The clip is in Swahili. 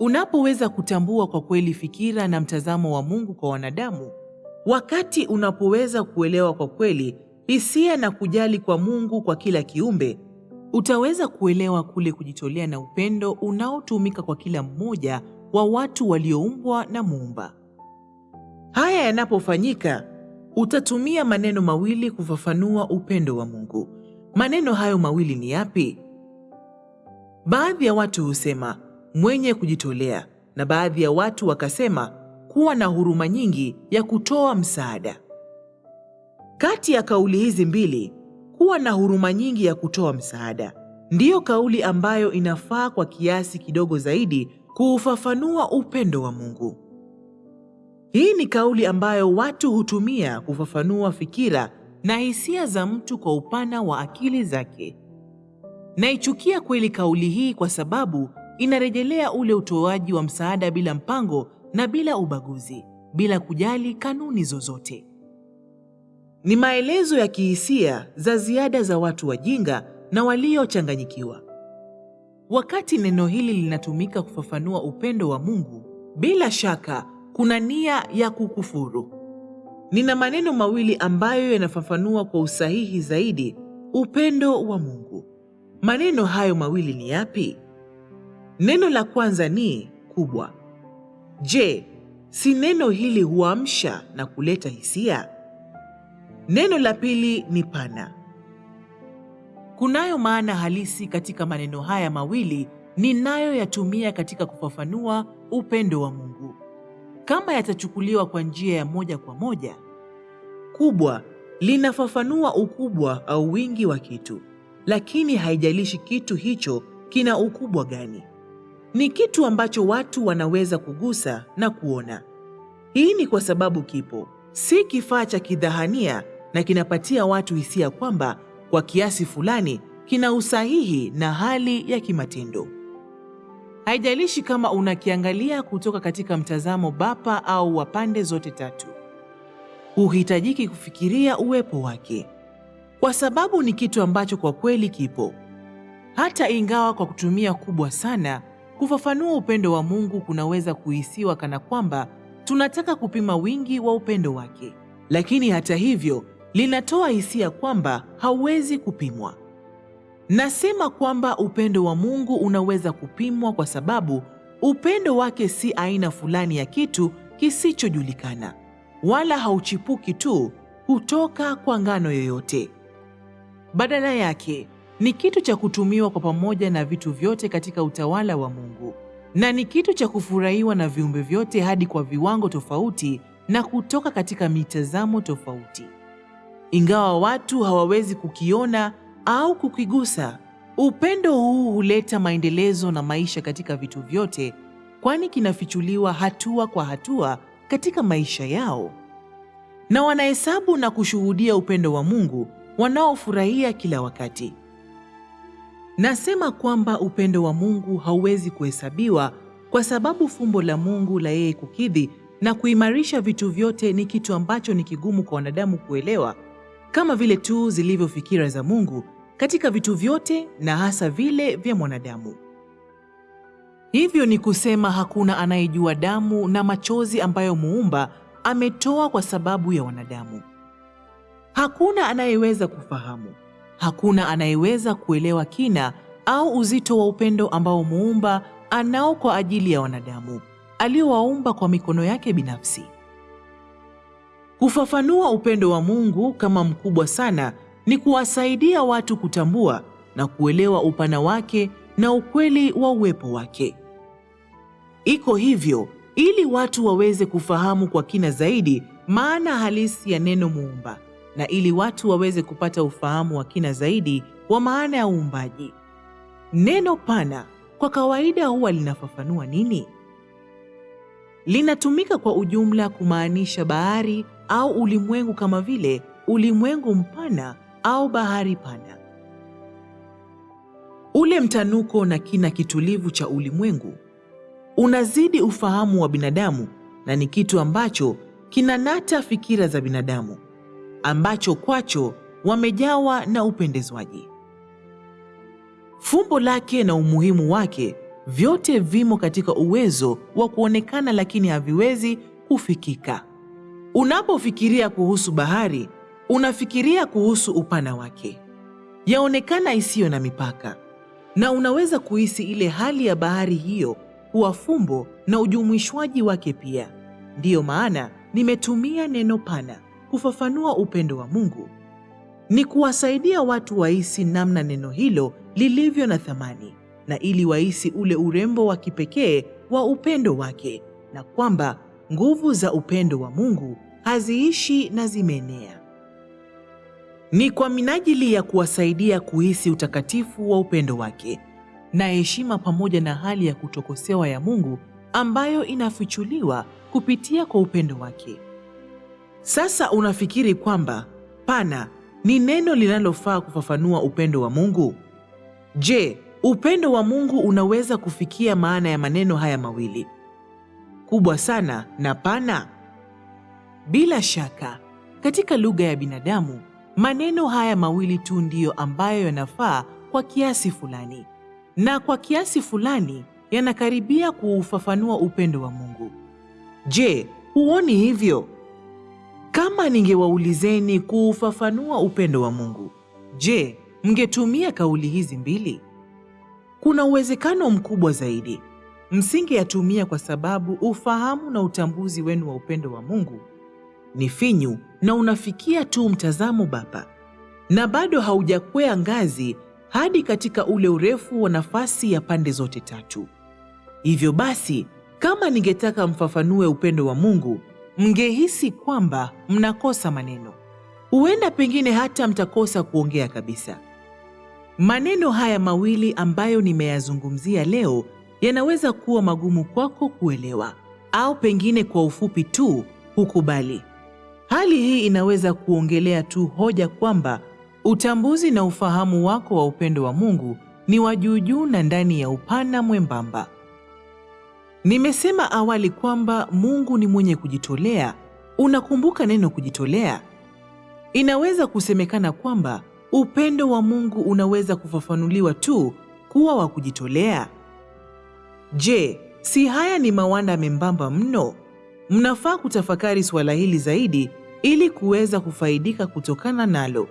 Unapoweza kutambua kwa kweli fikira na mtazamo wa Mungu kwa wanadamu, wakati unapoweza kuelewa kwa kweli hisia na kujali kwa Mungu kwa kila kiumbe, utaweza kuelewa kule kujitolea na upendo unaotumika kwa kila mmoja wa watu walioumbwa na Muumba. Haya yanapofanyika, utatumia maneno mawili kufafanua upendo wa Mungu. Maneno hayo mawili ni yapi? Baadhi ya watu husema mwenye kujitolea, na baadhi ya watu wakasema kuwa na huruma nyingi ya kutoa msaada. Kati ya kauli hizi mbili, kuwa na huruma nyingi ya kutoa msaada ndiyo kauli ambayo inafaa kwa kiasi kidogo zaidi kuufafanua upendo wa Mungu. Hii ni kauli ambayo watu hutumia kufafanua fikira na hisia za mtu kwa upana wa akili zake. Naichukia kweli kauli hii kwa sababu inarejelea ule utoaji wa msaada bila mpango na bila ubaguzi, bila kujali kanuni zozote. Ni maelezo ya kihisia za ziada za watu wajinga na waliochanganyikiwa. Wakati neno hili linatumika kufafanua upendo wa Mungu, bila shaka kuna nia ya kukufuru. Nina maneno mawili ambayo yanafafanua kwa usahihi zaidi upendo wa Mungu. Maneno hayo mawili ni yapi? Neno la kwanza ni kubwa. Je, si neno hili huamsha na kuleta hisia? Neno la pili ni pana. Kunayo maana halisi katika maneno haya mawili ninayoyatumia katika kufafanua upendo wa Mungu. Kama yatachukuliwa kwa njia ya moja kwa moja, kubwa linafafanua ukubwa au wingi wa kitu, lakini haijalishi kitu hicho kina ukubwa gani. Ni kitu ambacho watu wanaweza kugusa na kuona. Hii ni kwa sababu kipo, si kifaa cha kidhahania na kinapatia watu hisia kwamba kwa kiasi fulani kina usahihi na hali ya kimatendo. Haijalishi kama unakiangalia kutoka katika mtazamo bapa au wa pande zote tatu, huhitajiki kufikiria uwepo wake, kwa sababu ni kitu ambacho kwa kweli kipo. Hata ingawa kwa kutumia kubwa sana kufafanua upendo wa Mungu kunaweza kuhisiwa kana kwamba tunataka kupima wingi wa upendo wake, lakini hata hivyo linatoa hisia kwamba hauwezi kupimwa. Nasema kwamba upendo wa Mungu unaweza kupimwa kwa sababu upendo wake si aina fulani ya kitu kisichojulikana, wala hauchipuki tu kutoka kwa ngano yoyote. Badala yake ni kitu cha kutumiwa kwa pamoja na vitu vyote katika utawala wa Mungu, na ni kitu cha kufurahiwa na viumbe vyote hadi kwa viwango tofauti na kutoka katika mitazamo tofauti. Ingawa watu hawawezi kukiona au kukigusa, upendo huu huleta maendelezo na maisha katika vitu vyote, kwani kinafichuliwa hatua kwa hatua katika maisha yao, na wanahesabu na kushuhudia upendo wa Mungu wanaofurahia kila wakati. Nasema kwamba upendo wa Mungu hauwezi kuhesabiwa kwa sababu fumbo la Mungu la yeye kukidhi na kuimarisha vitu vyote ni kitu ambacho ni kigumu kwa wanadamu kuelewa, kama vile tu zilivyo fikira za Mungu katika vitu vyote na hasa vile vya mwanadamu. Hivyo ni kusema hakuna anayejua damu na machozi ambayo Muumba ametoa kwa sababu ya wanadamu. Hakuna anayeweza kufahamu, hakuna anayeweza kuelewa kina au uzito wa upendo ambao Muumba anao kwa ajili ya wanadamu aliowaumba kwa mikono yake binafsi. Kufafanua upendo wa Mungu kama mkubwa sana ni kuwasaidia watu kutambua na kuelewa upana wake na ukweli wa uwepo wake. Iko hivyo ili watu waweze kufahamu kwa kina zaidi maana halisi ya neno muumba na ili watu waweze kupata ufahamu wa kina zaidi wa maana ya uumbaji. Neno pana kwa kawaida huwa linafafanua nini? Linatumika kwa ujumla kumaanisha bahari au ulimwengu kama vile ulimwengu mpana au bahari pana. Ule mtanuko na kina kitulivu cha ulimwengu unazidi ufahamu wa binadamu na ni kitu ambacho kinanata fikira za binadamu ambacho kwacho wamejawa na upendezwaji. Fumbo lake na umuhimu wake vyote vimo katika uwezo wa kuonekana, lakini haviwezi kufikika. Unapofikiria kuhusu bahari, unafikiria kuhusu upana wake, yaonekana isiyo na mipaka, na unaweza kuhisi ile hali ya bahari hiyo kuwa fumbo na ujumuishwaji wake pia. Ndiyo maana nimetumia neno pana kufafanua upendo wa Mungu, ni kuwasaidia watu wahisi namna neno hilo lilivyo na thamani, na ili wahisi ule urembo wa kipekee wa upendo wake, na kwamba nguvu za upendo wa Mungu haziishi na zimeenea. Ni kwa minajili ya kuwasaidia kuhisi utakatifu wa upendo wake na heshima pamoja na hali ya kutokosewa ya Mungu ambayo inafichuliwa kupitia kwa upendo wake. Sasa unafikiri kwamba pana ni neno linalofaa kufafanua upendo wa Mungu? Je, upendo wa Mungu unaweza kufikia maana ya maneno haya mawili, kubwa sana na pana? Bila shaka, katika lugha ya binadamu, maneno haya mawili tu ndiyo ambayo yanafaa kwa kiasi fulani, na kwa kiasi fulani yanakaribia kuufafanua upendo wa Mungu. Je, huoni hivyo? Kama ningewaulizeni kuufafanua upendo wa Mungu, je, mngetumia kauli hizi mbili? Kuna uwezekano mkubwa zaidi msingeyatumia kwa sababu ufahamu na utambuzi wenu wa upendo wa Mungu ni finyu na unafikia tu mtazamo bapa, na bado haujakwea ngazi hadi katika ule urefu wa nafasi ya pande zote tatu. Hivyo basi, kama ningetaka mfafanue upendo wa Mungu, mngehisi kwamba mnakosa maneno. Huenda pengine hata mtakosa kuongea kabisa. Maneno haya mawili ambayo nimeyazungumzia leo yanaweza kuwa magumu kwako kuelewa, au pengine kwa ufupi tu hukubali. Hali hii inaweza kuongelea tu hoja kwamba utambuzi na ufahamu wako wa upendo wa Mungu ni wa juu juu na ndani ya upana mwembamba. Nimesema awali kwamba Mungu ni mwenye kujitolea. Unakumbuka neno kujitolea? Inaweza kusemekana kwamba upendo wa Mungu unaweza kufafanuliwa tu kuwa wa kujitolea. Je, si haya ni mawanda membamba mno? Mnafaa kutafakari suala hili zaidi ili kuweza kufaidika kutokana nalo.